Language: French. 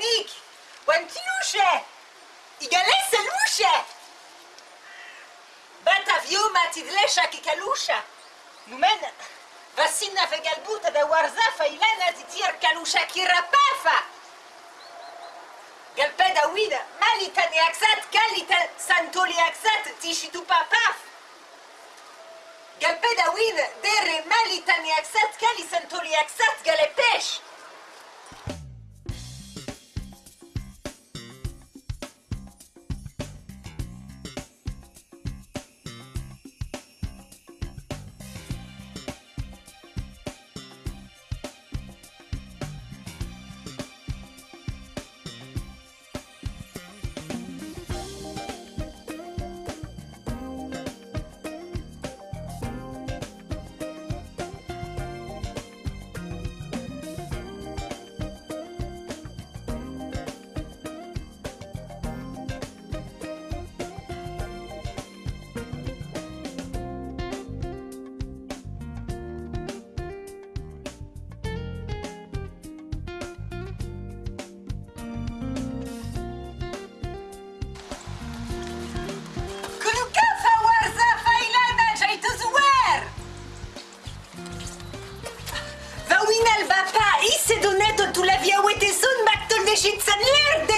Yannick. Wantiluche Igalese luche Batavio matidlesha kikalusha Numen Vasina vegalbuta da warzafa ilana titir kalusha kirapafa Galpeda wida malita neaxat kalita santoli axat tishitu papaf. Galpeda wida dere malita neaxat kali santoli axat galepesh deși să-mi